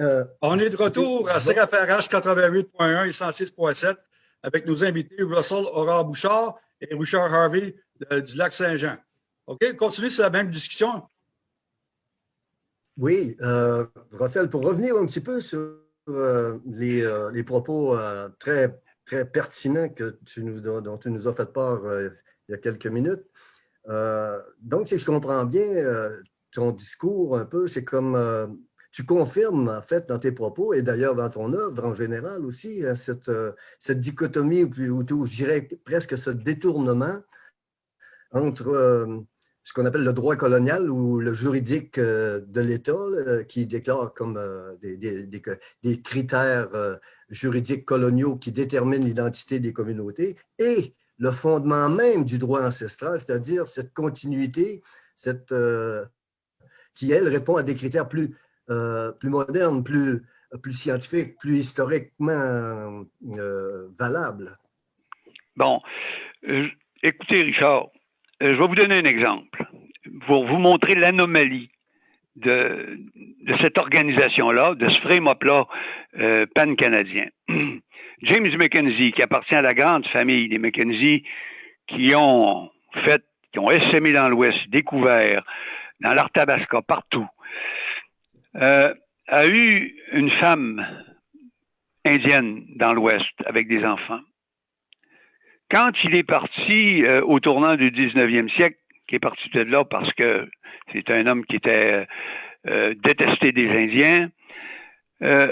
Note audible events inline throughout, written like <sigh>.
Euh, On est de retour à CFRH 88.1 et 106.7 avec nos invités Russell Aurore Bouchard et Richard Harvey du Lac Saint-Jean. OK, continue sur la même discussion. Oui, euh, Russell, pour revenir un petit peu sur euh, les, propos très, très pertinents que tu nous, dont tu nous as fait part il y a quelques minutes. donc, si je comprends bien, ton discours un peu, c'est comme tu confirmes, en fait, dans tes propos, et d'ailleurs dans ton œuvre en général aussi, hein, cette, euh, cette dichotomie, ou plutôt, je dirais presque ce détournement entre euh, ce qu'on appelle le droit colonial ou le juridique euh, de l'État, qui déclare comme des, des, des, critères juridiques coloniaux qui déterminent l'identité des communautés, et le fondement même du droit ancestral, c'est-à-dire cette continuité, cette, qui, elle, répond à des critères plus plus moderne, plus, scientifique, plus historiquement euh, valable? Bon, euh, écoutez, Richard, je vais vous donner un exemple pour vous montrer l'anomalie de, de, cette organisation-là, de ce frame-up-là pan-canadien. <clears throat> James Mackenzie, qui appartient à la grande famille des Mackenzie, qui ont fait, qui ont essaimé dans l'Ouest, découvert, dans l'Arthabasca, partout, euh, a eu une femme indienne dans l'Ouest avec des enfants. Quand il est parti euh, au tournant du 19e siècle, qui est parti de là parce que c'est un homme qui était euh, détesté des Indiens,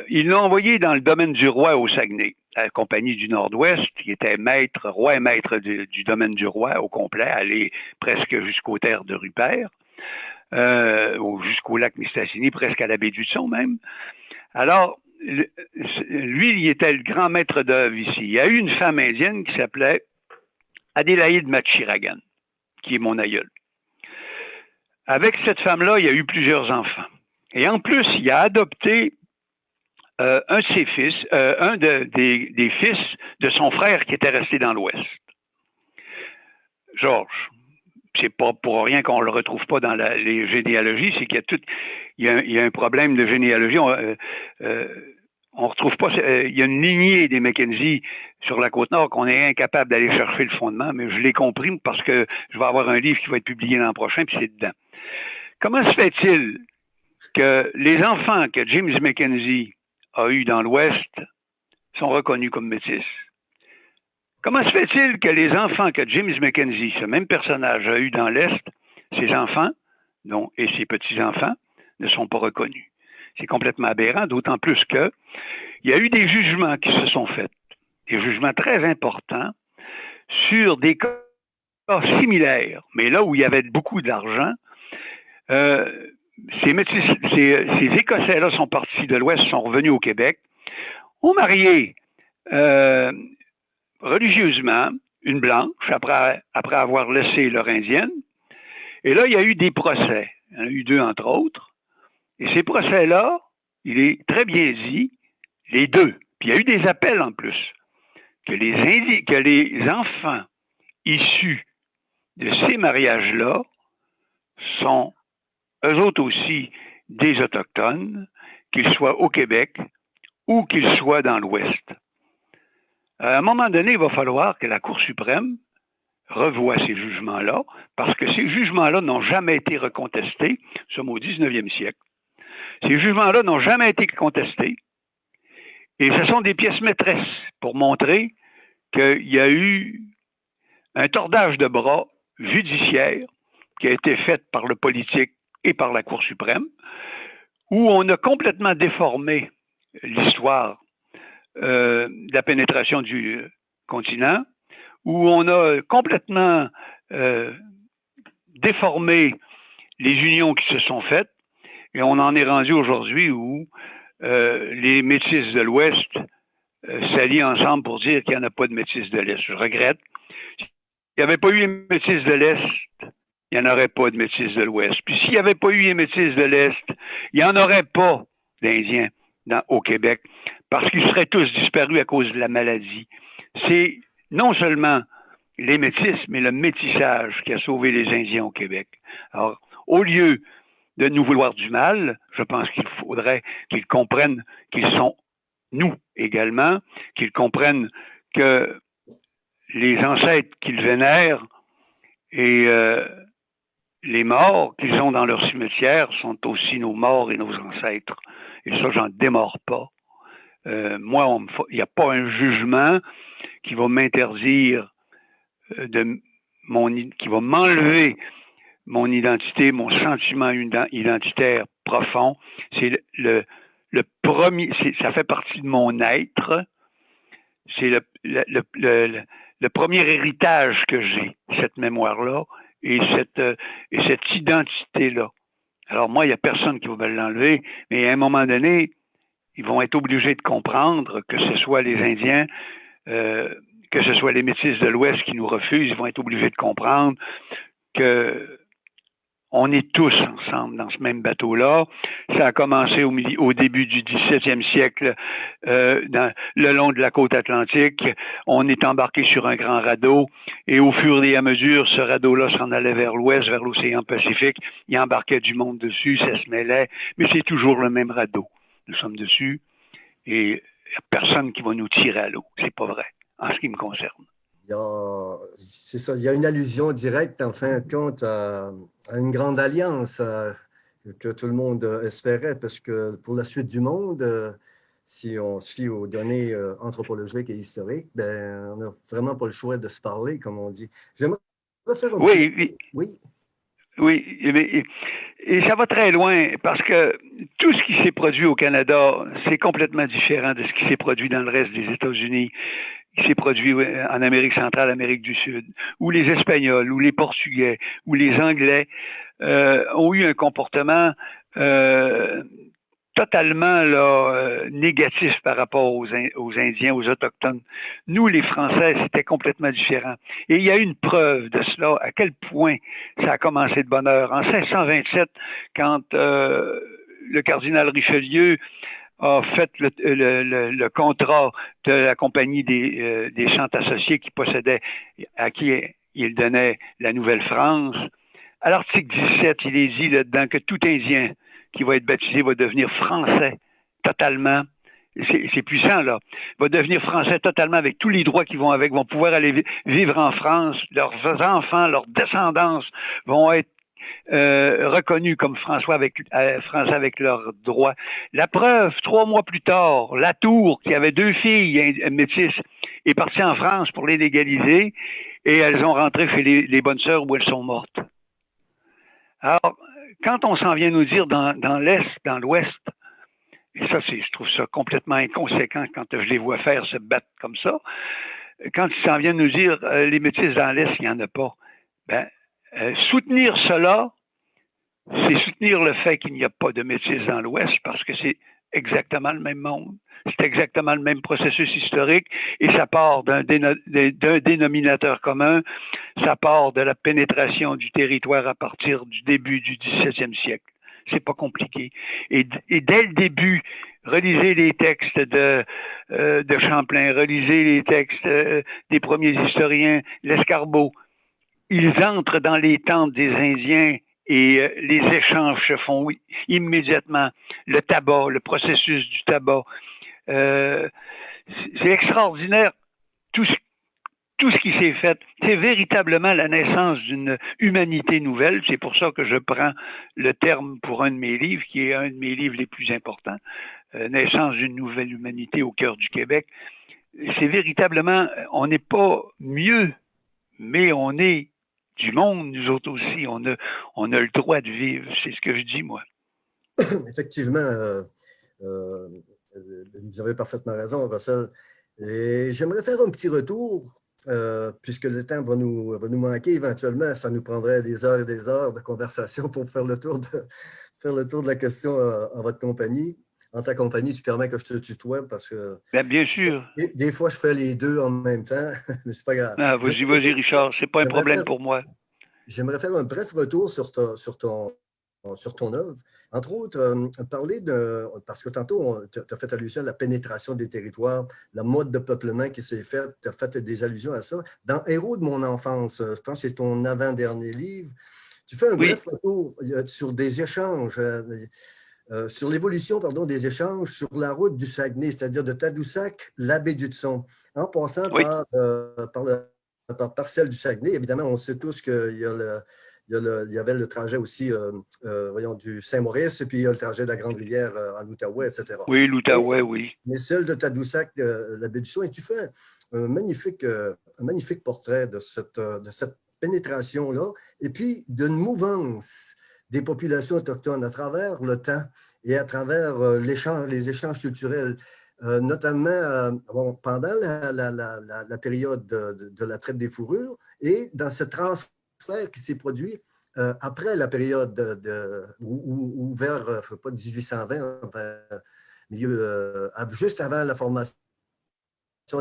ils l'ont envoyé dans le domaine du roi au Saguenay, à la compagnie du Nord-Ouest, qui était maître, roi et maître du, du domaine du roi au complet, aller presque jusqu'aux terres de Rupert euh, jusqu'au lac Mistassini, presque à la baie du Son même. Alors, lui, il était le grand maître d'œuvre ici. Il y a eu une femme indienne qui s'appelait Adélaïde Machiragan, qui est mon aïeul. Avec cette femme-là, il y a eu plusieurs enfants. Et en plus, il a adopté euh, un de ses fils, euh, un des, des, fils de son frère qui était resté dans l'Ouest. Georges c'est pas pour rien qu'on le retrouve pas dans les généalogies, c'est qu'il y a tout, il y a, un problème de généalogie. On, euh, euh, retrouve pas, euh, il y a une lignée des Mackenzie sur la côte nord qu'on est incapable d'aller chercher le fondement, mais je l'ai compris parce que je vais avoir un livre qui va être publié l'an prochain, puis c'est dedans. Comment se fait-il que les enfants que James Mackenzie a eus dans l'Ouest sont reconnus comme métis? Comment se fait-il que les enfants que James Mackenzie, ce même personnage, a eu dans l'Est, ces enfants dont, et ses petits-enfants, ne sont pas reconnus? C'est complètement aberrant, d'autant plus que il y a eu des jugements qui se sont faits, des jugements très importants sur des cas similaires, mais là où il y avait beaucoup d'argent, euh, ces, ces, Écossais-là sont partis de l'Ouest, sont revenus au Québec, ont marié euh, religieusement une blanche après, avoir laissé leur indienne. Et là, il y a eu des procès. Il y en a eu deux, entre autres. Et ces procès-là, il est très bien dit, les deux, puis il y a eu des appels en plus, que les, que les enfants issus de ces mariages-là sont eux autres aussi des Autochtones, qu'ils soient au Québec ou qu'ils soient dans l'Ouest. Euh, à un moment donné, il va falloir que la Cour suprême revoie ces jugements-là, parce que ces jugements-là n'ont jamais été recontestés. Nous sommes au 19e siècle. Ces jugements-là n'ont jamais été contestés. Et ce sont des pièces maîtresses pour montrer qu'il y a eu un tordage de bras judiciaire qui a été fait par le politique et par la Cour suprême, où on a complètement déformé l'histoire euh, la pénétration du continent, où on a complètement euh, déformé les unions qui se sont faites, et on en est rendu aujourd'hui où euh, les métis de l'Ouest s'allient ensemble pour dire qu'il n'y en a pas de métis de l'Est. Je regrette. S'il n'y avait pas eu les métis de l'Est, il n'y en aurait pas de métis de l'Ouest. Puis s'il n'y avait pas eu les métis de l'Est, il n'y en aurait pas d'Indiens au Québec parce qu'ils seraient tous disparus à cause de la maladie. C'est non seulement les métis, mais le métissage qui a sauvé les Indiens au Québec. Alors, au lieu de nous vouloir du mal. Je pense qu'il faudrait qu'ils comprennent qu'ils sont nous également, qu'ils comprennent que les ancêtres qu'ils vénèrent et euh, les morts qu'ils ont dans leur cimetière sont aussi nos morts et nos ancêtres. Et ça, j'en démords pas. Euh, moi, il n'y a pas un jugement qui va m'interdire euh, de mon, qui va m'enlever mon identité, mon sentiment identitaire profond. C'est le, le, premier, ça fait partie de mon être. C'est le, le, le, premier héritage que j'ai, cette mémoire-là et cette, et cette identité-là. Alors moi, il n'y a personne qui va me l'enlever, mais à un moment donné, ils vont être obligés de comprendre que ce soit les Indiens, euh, que ce soit les métis de l'Ouest qui nous refusent, ils vont être obligés de comprendre que on est tous ensemble dans ce même bateau-là. Ça a commencé au, au début du 17e siècle, euh, dans, le long de la côte atlantique. On est embarqué sur un grand radeau et au fur et à mesure, ce radeau-là s'en allait vers l'ouest, vers l'océan Pacifique. Il embarquait du monde dessus, ça se mêlait, mais c'est toujours le même radeau. Nous sommes dessus et il n'y a personne qui va nous tirer à l'eau. C'est pas vrai, en ce qui me concerne. C'est ça, il y a une allusion directe, en fin de compte, à, une grande alliance que tout le monde espérait, parce que pour la suite du monde, euh, si on se fie aux données euh, anthropologiques et historiques, ben, on n'a vraiment pas le choix de se parler, comme on dit. J'aimerais faire un oui, oui. Oui. Oui, et ça va très loin parce que tout ce qui s'est produit au Canada, c'est complètement différent de ce qui s'est produit dans le reste des États-Unis. Qui s'est produit en Amérique centrale, Amérique du Sud, où les Espagnols, ou les Portugais, ou les Anglais euh, ont eu un comportement euh, totalement là, euh, négatif par rapport aux, Indiens, aux Autochtones. Nous, les Français, c'était complètement différent. Et il y a une preuve de cela, à quel point ça a commencé de bonne heure. En 1627, quand euh, le cardinal Richelieu a fait le, le, le, contrat de la compagnie des, euh, des chantes associés qui possédait, à qui il donnait la Nouvelle-France. À l'article 17, il est dit là-dedans que tout Indien qui va être baptisé va devenir français totalement. C'est puissant, là. Va devenir français totalement avec tous les droits qui vont avec, vont pouvoir aller vivre en France. Leurs enfants, leurs descendants vont être euh, reconnus comme François avec, euh, français avec leurs droits. La preuve, trois mois plus tard, la Tour, qui avait deux filles métisses, est partie en France pour les légaliser et elles ont rentré chez les, les bonnes sœurs où elles sont mortes. Alors, quand on s'en vient nous dire dans, l'Est, dans l'Ouest, et ça, je trouve ça complètement inconséquent quand je les vois faire se battre comme ça, quand ils s'en viennent nous dire euh, les métis dans l'Est, il n'y en a pas, ben, euh, soutenir cela, c'est soutenir le fait qu'il n'y a pas de métis dans l'Ouest parce que c'est exactement le même monde. C'est exactement le même processus historique et ça part d'un dénominateur commun, ça part de la pénétration du territoire à partir du début du XVIIe siècle. C'est pas compliqué. Et, dès le début, relisez les textes de, euh, de Champlain, relisez les textes euh, des premiers historiens, l'escarbeau. Ils entrent dans les tentes des Indiens et euh, les échanges se font immédiatement. Le tabac, le processus du tabac. Euh, c'est extraordinaire tout ce, tout ce qui s'est fait. C'est véritablement la naissance d'une humanité nouvelle. C'est pour ça que je prends le terme pour un de mes livres, qui est un de mes livres les plus importants, euh, Naissance d'une nouvelle humanité au cœur du Québec. C'est véritablement, on n'est pas mieux, mais on est du monde, nous autres aussi. On a, on a le droit de vivre. C'est ce que je dis, moi. <coughs> Effectivement, euh, euh, vous avez parfaitement raison, Russell. Et j'aimerais faire un petit retour, euh, puisque le temps va nous, va nous manquer éventuellement. Ça nous prendrait des heures et des heures de conversation pour faire le tour de, <laughs> faire le tour de la question en votre compagnie en ta compagnie, tu permets que je te tutoie parce que. Bien, bien sûr. Des, fois, je fais les deux en même temps, <laughs> mais c'est pas grave. Ah, vas-y, vas-y, Richard, c'est pas un problème pour moi. J'aimerais faire un bref retour sur, sur, ton, sur ton œuvre. Entre autres, euh, parler de. Parce que tantôt, tu as fait allusion à la pénétration des territoires, la mode de peuplement qui s'est faite, tu as fait des allusions à ça. Dans Héros de mon enfance, je pense que c'est ton avant-dernier livre, Tu fais un bref photo sur des échanges, sur l'évolution des échanges sur la route du Saguenay, c'est-à-dire de Tadoussac, la baie du Tson, en passant par, par, le, par, parcelle du Saguenay. Évidemment, on sait tous qu'il y a le il y, avait le trajet aussi, euh, euh, voyons, du Saint-Maurice, et puis il y a le trajet de la Grande-Rivière euh, en Outaouais, etc. Oui, l'Outaouais, oui. Mais celle de Tadoussac, la baie du et tu fais un magnifique, un magnifique portrait de cette, de cette pénétration-là, et puis d'une mouvance des populations autochtones à travers le temps et à travers les échanges culturels. notamment bon, pendant la, période de, de, la traite des fourrures et dans ce transfert qui s'est produit euh, après la période de, ou, vers, euh, pas 1820, milieu, euh, juste avant la formation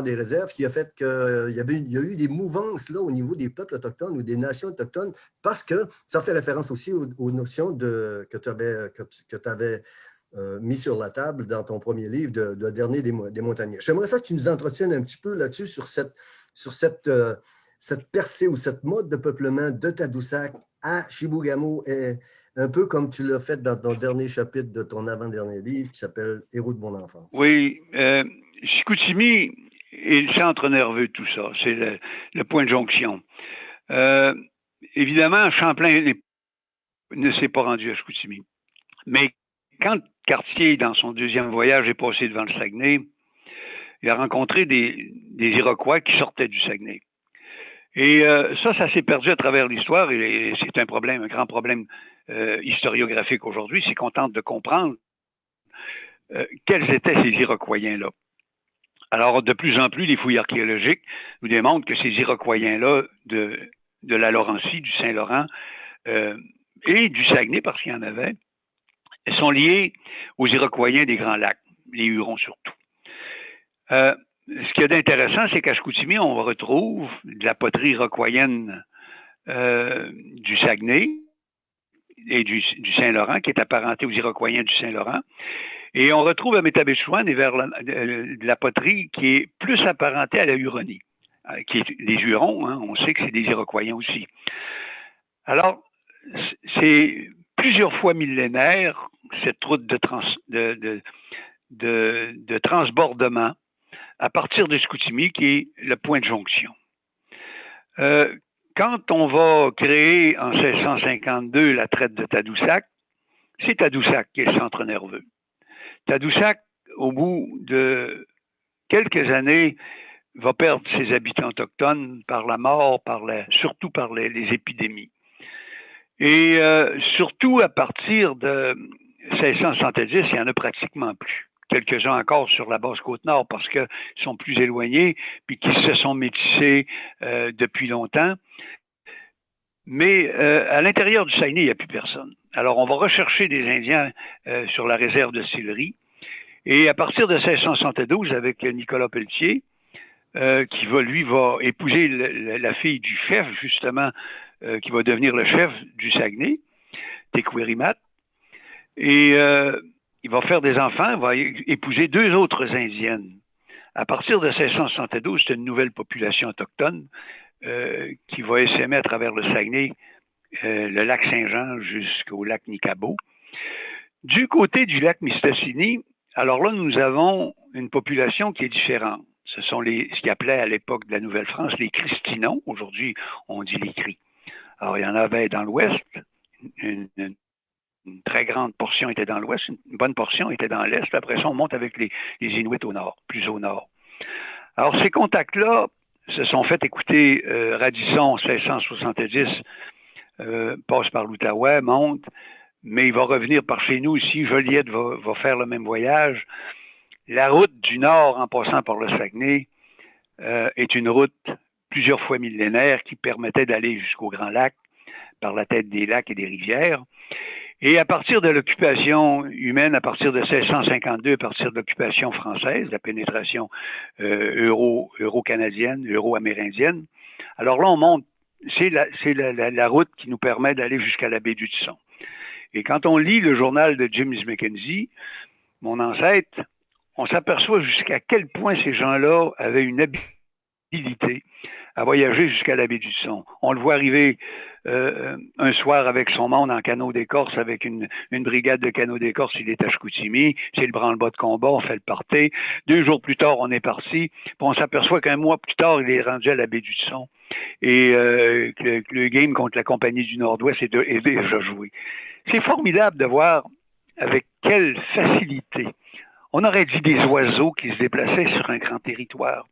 des réserves, qui a fait qu'il y, avait, il y a eu des mouvances là, au niveau des peuples autochtones ou des nations autochtones, parce que ça fait référence aussi aux, notions de, que tu avais, que, que avais mis sur la table dans ton premier livre, de, de Dernier des, des Montagnais. J'aimerais ça que tu nous entretiennes un petit peu là-dessus, sur cette, sur cette cette percée ou cette mode de peuplement de Tadoussac à Chibougamau est un peu comme tu l'as fait dans ton dernier chapitre de ton avant-dernier livre qui s'appelle Héros de mon enfance. Oui, euh, est le centre nerveux tout ça. C'est le, point de jonction. Euh, évidemment, Champlain ne s'est pas rendu à Chicoutimi. Mais quand Cartier, dans son deuxième voyage, est passé devant le Saguenay, il a rencontré des Iroquois qui sortaient du Saguenay. Et euh, ça, ça s'est perdu à travers l'histoire et c'est un problème, un grand problème euh, historiographique aujourd'hui, c'est qu'on tente de comprendre quels étaient ces Iroquois-là. Alors, de plus en plus, les fouilles archéologiques nous démontrent que ces Iroquois-là de, la Laurentie, du Saint-Laurent et du Saguenay, parce qu'il y en avait, sont liés aux Iroquois des Grands Lacs, les Hurons surtout ce qui est d'intéressant, c'est qu'à Chicoutimi, on retrouve de la poterie roquoyenne euh, du Saguenay et du, Saint-Laurent, qui est apparentée aux Iroquois du Saint-Laurent. Et on retrouve à Métabéchouane et vers la, de, la poterie qui est plus apparentée à la Huronie, euh, qui est des Hurons, hein, on sait que c'est des Iroquois aussi. Alors, c'est plusieurs fois millénaire, cette route de, trans, de, de transbordement à partir de Scoutimi, qui est le point de jonction. Euh, quand on va créer en 1652 la traite de Tadoussac, c'est Tadoussac qui est le centre nerveux. Tadoussac, au bout de quelques années, va perdre ses habitants autochtones par la mort, par surtout par les, épidémies. Et euh, surtout à partir de 1670, il n'y en a pratiquement plus quelques-uns encore sur la basse côte nord parce qu'ils sont plus éloignés, puis qui se sont métissés euh, depuis longtemps. Mais euh, à l'intérieur du Saguenay, il n'y a plus personne. Alors, on va rechercher des Indiens euh, sur la réserve de Sillery. Et à partir de 1672, avec Nicolas Pelletier, qui va, lui, va épouser la fille du chef, justement, qui va devenir le chef du Saguenay, Tequirimat. Et il va faire des enfants, va épouser deux autres Indiennes. À partir de 1672, c'est une nouvelle population autochtone euh, qui va essaimer à travers le Saguenay, euh, le lac Saint-Jean jusqu'au lac Nicabo. Du côté du lac Mistassini, alors là, nous avons une population qui est différente. Ce sont les, ce qu'ils appelaient à l'époque de la Nouvelle-France les Christinons. Aujourd'hui, on dit les Cris. Alors, il y en avait dans l'ouest, une, très grande portion était dans l'ouest, une bonne portion était dans l'est. Après ça, on monte avec les, Inuits au nord, plus au nord. Alors, ces contacts-là se sont fait écouter euh, Radisson 1670, euh, passe par l'Outaouais, monte, mais il va revenir par chez nous ici. Joliette va, va, faire le même voyage. La route du nord, en passant par le Saguenay, euh, est une route plusieurs fois millénaire qui permettait d'aller jusqu'au Grand Lac par la tête des lacs et des rivières. Et à partir de l'occupation humaine, à partir de 1652, à partir de l'occupation française, la pénétration euh, euro, euro-canadienne, euro-amérindienne, alors là, on monte, c'est la, la, la, route qui nous permet d'aller jusqu'à la baie du Tisson. Et quand on lit le journal de James Mackenzie, mon ancêtre, on s'aperçoit jusqu'à quel point ces gens-là avaient une à voyager jusqu'à la baie du Son. On le voit arriver euh, un soir avec son monde en canot d'écorce, avec une, brigade de canot d'écorce, il est à Chicoutimi, c'est le branle-bas de combat, on fait le party. Deux jours plus tard, on est parti, puis on s'aperçoit qu'un mois plus tard, il est rendu à la baie du Son. Et euh, le game contre la Compagnie du Nord-Ouest est, est déjà joué. C'est formidable de voir avec quelle facilité on aurait dit des oiseaux qui se déplaçaient sur un grand territoire.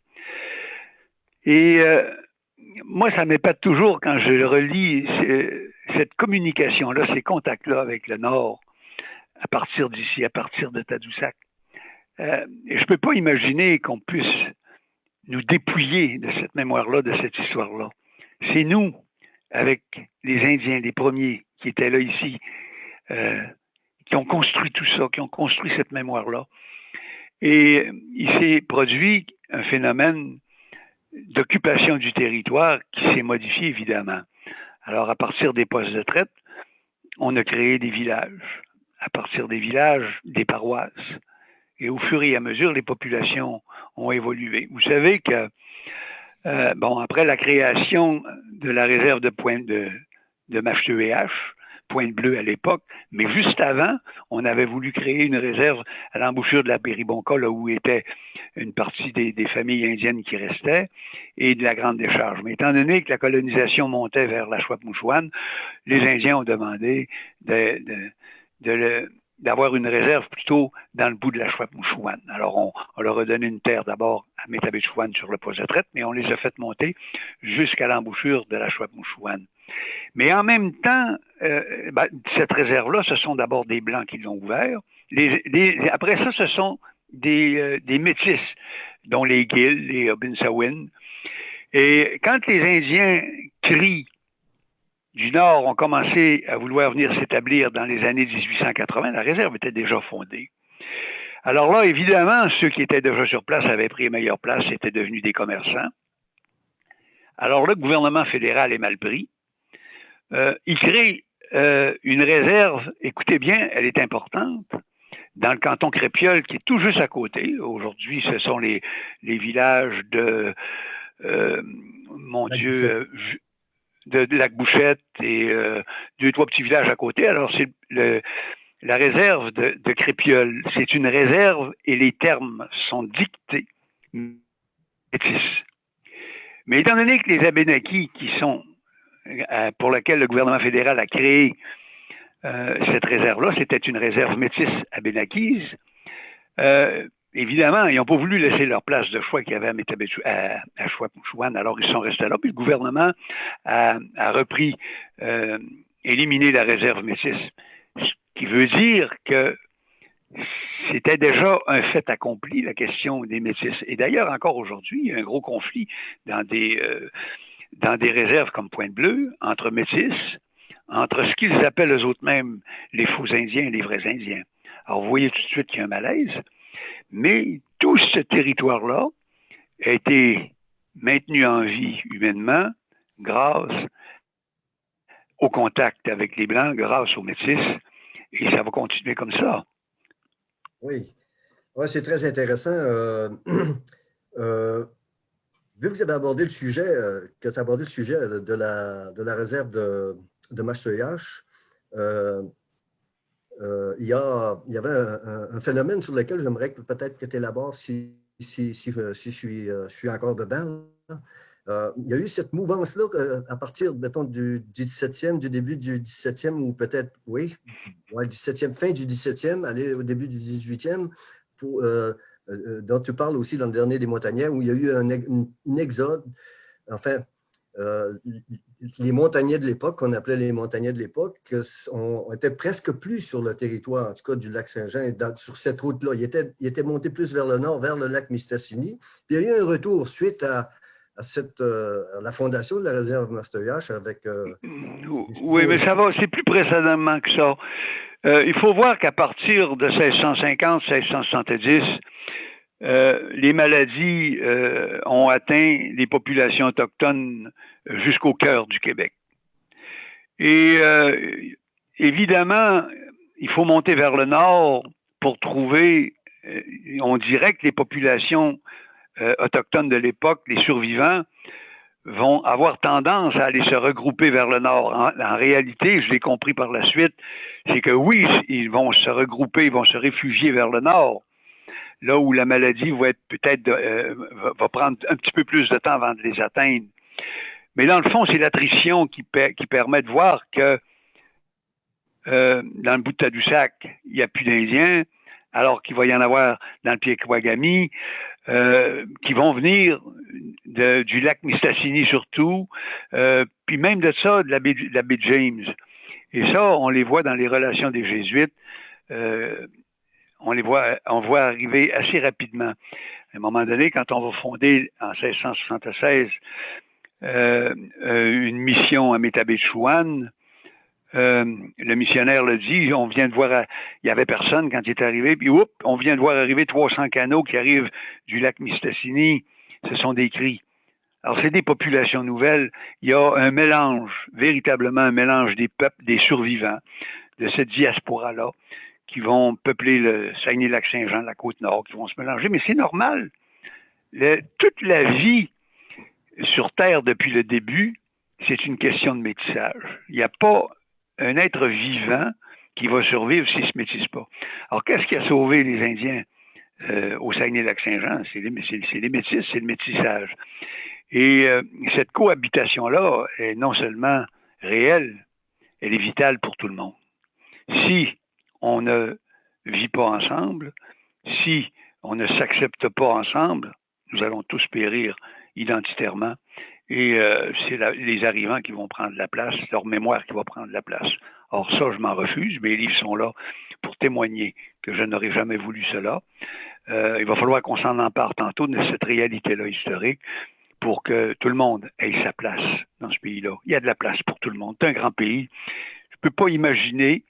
Et euh, moi, ça m'épate toujours quand je relis cette communication-là, ces contacts-là avec le Nord, à partir d'ici, à partir de Tadoussac. Euh, je ne peux pas imaginer qu'on puisse nous dépouiller de cette mémoire-là, de cette histoire-là. C'est nous, avec les Indiens, les premiers qui étaient là ici, euh, qui ont construit tout ça, qui ont construit cette mémoire-là. Et il s'est produit un phénomène d'occupation du territoire qui s'est modifié évidemment. Alors, à partir des postes de traite, on a créé des villages. À partir des villages, des paroisses. Et au fur et à mesure, les populations ont évolué. Vous savez que, euh, bon, après la création de la réserve de pointe de, de H, Pointe Bleue à l'époque, mais juste avant, on avait voulu créer une réserve à l'embouchure de la Péribonca, là où était une partie des, familles indiennes qui restaient, et de la Grande Décharge. Mais étant donné que la colonisation montait vers la Chouette-Mouchouane, les Indiens ont demandé d'avoir une réserve plutôt dans le bout de la Chouette-Mouchouane. Alors, on, leur a donné une terre d'abord à Métabéchouane sur le poste de traite, mais on les a fait monter jusqu'à l'embouchure de la Chouette-Mouchouane. Mais en même temps, euh, ben, cette réserve-là, ce sont d'abord des Blancs qui l'ont ouvert. après ça, ce sont des, euh, des métis, dont les Gilles, les Obinsawin. Et quand les Indiens crient du Nord ont commencé à vouloir venir s'établir dans les années 1880, la réserve était déjà fondée. Alors là, évidemment, ceux qui étaient déjà sur place avaient pris meilleure place, étaient devenus des commerçants. Alors là, le gouvernement fédéral est mal pris. Euh, il crée euh, une réserve, écoutez bien, elle est importante, dans le canton Crépiol, qui est tout juste à côté. Aujourd'hui, ce sont les, les villages de, euh, mon Dieu, de, Lac Bouchette et deux, trois petits villages à côté. Alors, c'est la réserve de, de Crépiol. C'est une réserve et les termes sont dictés. Mais étant donné que les Abénakis, qui sont euh, pour laquelle le gouvernement fédéral a créé euh, cette réserve-là, c'était une réserve métisse abénakise. Euh, évidemment, ils n'ont pas voulu laisser leur place de choix qu'il y avait à, à, Chouan, alors ils sont restés là. Puis le gouvernement a, repris, éliminé la réserve métisse, ce qui veut dire que c'était déjà un fait accompli, la question des métis. Et d'ailleurs, encore aujourd'hui, il y a un gros conflit dans des, dans des réserves comme Pointe-Bleue, entre métis, entre ce qu'ils appellent eux autres mêmes les faux Indiens et les vrais Indiens. Alors, vous voyez tout de suite qu'il y a un malaise, mais tout ce territoire-là a été maintenu en vie humainement grâce au contact avec les Blancs, grâce aux métis, et ça va continuer comme ça. Oui, ouais, c'est très intéressant. Euh, <clears throat> euh, vu que vous avez abordé le sujet, euh, que tu as abordé le sujet de la, de la réserve de, de euh, euh, il, y avait un, phénomène sur lequel j'aimerais peut-être que tu élabores si, si, si, je, suis, je suis encore dedans. il y a eu cette mouvance-là à partir, mettons, du, 17e, du début du 17e, ou peut-être, oui, ouais, 17e, fin du 17e, aller au début du 18e, pour, euh, euh, dont tu parles aussi dans le dernier des Montagnais, où il y a eu un, exode. Enfin, euh, les montagnais de l'époque, qu'on appelait les montagnais de l'époque, on presque plus sur le territoire, en tout cas du lac Saint-Jean, sur cette route-là. Ils étaient, il était montés plus vers le nord, vers le lac Mistassini. Puis il y a eu un retour suite à, cette, la fondation de la réserve Mastoyache avec... oui, mais ça va, c'est plus précédemment que ça. Il faut voir qu'à partir de 1650-1670, euh, les maladies euh, ont atteint les populations autochtones jusqu'au cœur du Québec. Et euh, évidemment, il faut monter vers le nord pour trouver, on dirait que les populations euh, autochtones de l'époque, les survivants, vont avoir tendance à aller se regrouper vers le nord. En, réalité, je l'ai compris par la suite, c'est que oui, ils vont se regrouper, ils vont se réfugier vers le nord, là où la maladie va être peut-être euh, va prendre un petit peu plus de temps avant de les atteindre. Mais dans le fond, c'est l'attrition qui, qui permet de voir que euh, dans le bout de Tadoussac, il n'y a plus d'Indiens, alors qu'il va y en avoir dans le Pied-Kouagami, euh, qui vont venir du lac Mistassini surtout, euh, puis même de ça, de la, baie, de la James. Et ça, on les voit dans les relations des Jésuites. Euh, on les voit, on voit arriver assez rapidement. À un moment donné, quand on va fonder en 1676 euh, euh, une mission à Métabéchouane, euh, le missionnaire le dit, on vient de voir, il y avait personne quand il est arrivé, puis oups, on vient de voir arriver 300 canaux qui arrivent du lac Mistassini. Ce sont des cris. Alors, c'est des populations nouvelles. Il y a un mélange, véritablement un mélange des peuples, des survivants de cette diaspora-là, qui vont peupler le Saguenay-Lac-Saint-Jean, la Côte-Nord, qui vont se mélanger. Mais c'est normal. toute la vie sur Terre depuis le début, c'est une question de métissage. Il n'y a pas un être vivant qui va survivre s'il ne se métisse pas. Alors, qu'est-ce qui a sauvé les Indiens euh, au Saguenay-Lac-Saint-Jean? C'est les, les, c'est le métissage. Et euh, cette cohabitation-là est non seulement réelle, elle est vitale pour tout le monde. Si on ne vit pas ensemble, si on ne s'accepte pas ensemble, nous allons tous périr identitairement. Et euh, c'est les arrivants qui vont prendre la place, leur mémoire qui va prendre la place. Or, ça, je m'en refuse. Mes livres sont là pour témoigner que je n'aurais jamais voulu cela. Euh, il va falloir qu'on s'en empare tantôt de cette réalité-là historique pour que tout le monde ait sa place dans ce pays-là. Il y a de la place pour tout le monde. C'est un grand pays. Je ne peux pas imaginer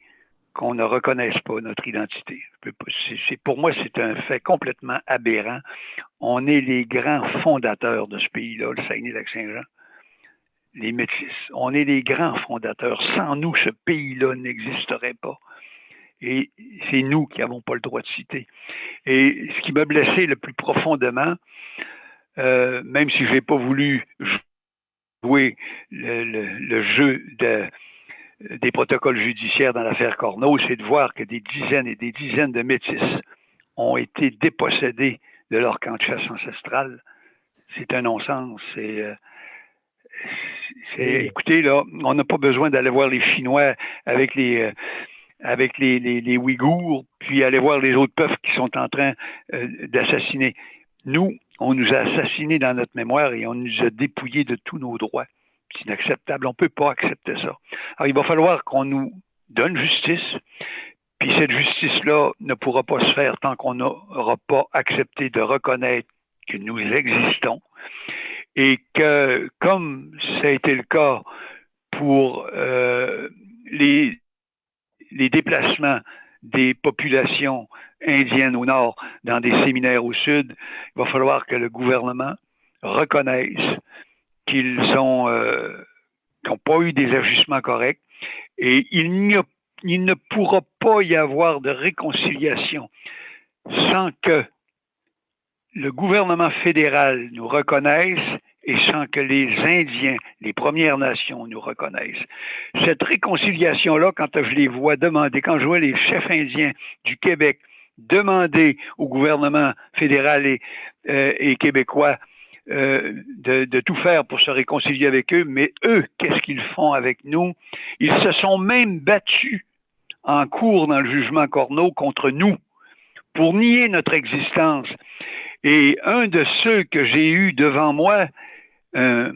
qu'on ne reconnaisse pas notre identité. Pour moi, c'est un fait complètement aberrant. On est les grands fondateurs de ce pays-là, le Saguenay-Lac-Saint-Jean. Les Métis. On est les grands fondateurs. Sans nous, ce pays-là n'existerait pas. Et c'est nous qui n'avons pas le droit de citer. Et ce qui m'a blessé le plus profondément, euh, même si je n'ai pas voulu jouer le jeu de, des protocoles judiciaires dans l'affaire Corneau, c'est de voir que des dizaines et des dizaines de métis ont été dépossédés de leur camp de chasse ancestral. C'est un non-sens. C'est, euh, écoutez, là, on n'a pas besoin d'aller voir les Chinois avec les, euh, avec les, les, Ouïghours, puis aller voir les autres peuples qui sont en train euh, d'assassiner. Nous, on nous a assassinés dans notre mémoire et on nous a dépouillés de tous nos droits. C'est inacceptable. On ne peut pas accepter ça. Alors, il va falloir qu'on nous donne justice. Puis cette justice-là ne pourra pas se faire tant qu'on n'aura pas accepté de reconnaître que nous existons. Et que, comme ça a été le cas pour euh, les, déplacements des populations indiennes au nord dans des séminaires au sud, il va falloir que le gouvernement reconnaisse qu'ils ont euh, n'ont pas eu des ajustements corrects. Et il, il ne pourra pas y avoir de réconciliation sans que le gouvernement fédéral nous reconnaisse et sans que les Indiens, les Premières Nations nous reconnaissent. Cette réconciliation-là, quand je les vois demander, quand je vois les chefs indiens du Québec demander au gouvernement fédéral et, euh, et québécois euh, de, tout faire pour se réconcilier avec eux, mais eux, qu'est-ce qu'ils font avec nous? Ils se sont même battus en cours dans le jugement Corneau contre nous pour nier notre existence. Et un de ceux que j'ai eu devant moi, un,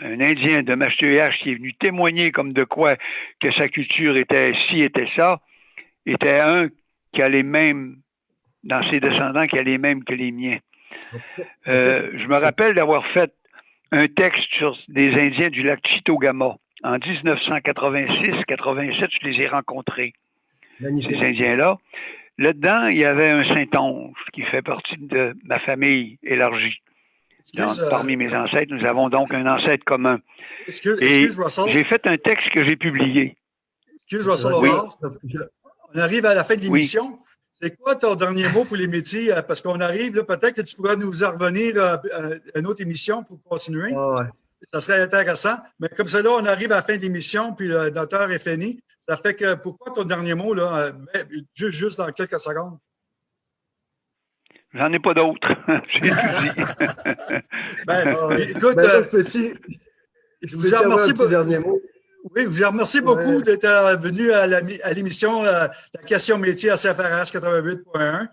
Indien de H qui est venu témoigner comme de quoi que sa culture était ci, était ça, était un qui a les mêmes, dans ses descendants, qui a les mêmes que les miens. Euh, je me rappelle d'avoir fait un texte sur des Indiens du lac Chitogama. En 1986-87, je les ai rencontrés, ces Indiens-là. Là-dedans, il y avait un Saint-Onge qui fait partie de ma famille élargie. parmi mes ancêtres, nous avons donc un ancêtre commun. Excuse, J'ai fait un texte que j'ai publié. Excuse, Russell On arrive à la fin de l'émission. C'est quoi ton dernier mot pour les métiers? Euh, Parce qu'on arrive, là, peut-être que tu pourras nous en revenir euh, à une autre émission pour continuer. Ah ouais. Ça serait intéressant. Mais comme ça, là, on arrive à la fin de l'émission, puis le docteur est fini. Ça fait que, pourquoi ton dernier mot, là, euh, juste, juste dans quelques secondes? J'en ai pas d'autres. <laughs> <laughs> Ben, écoute, Ben, euh, je vous remercie beaucoup. dernier mot? Oui, je vous remercie beaucoup Ouais. d'être euh, venu à la mi- à l'émission euh, La question métier à CFRH 88.1.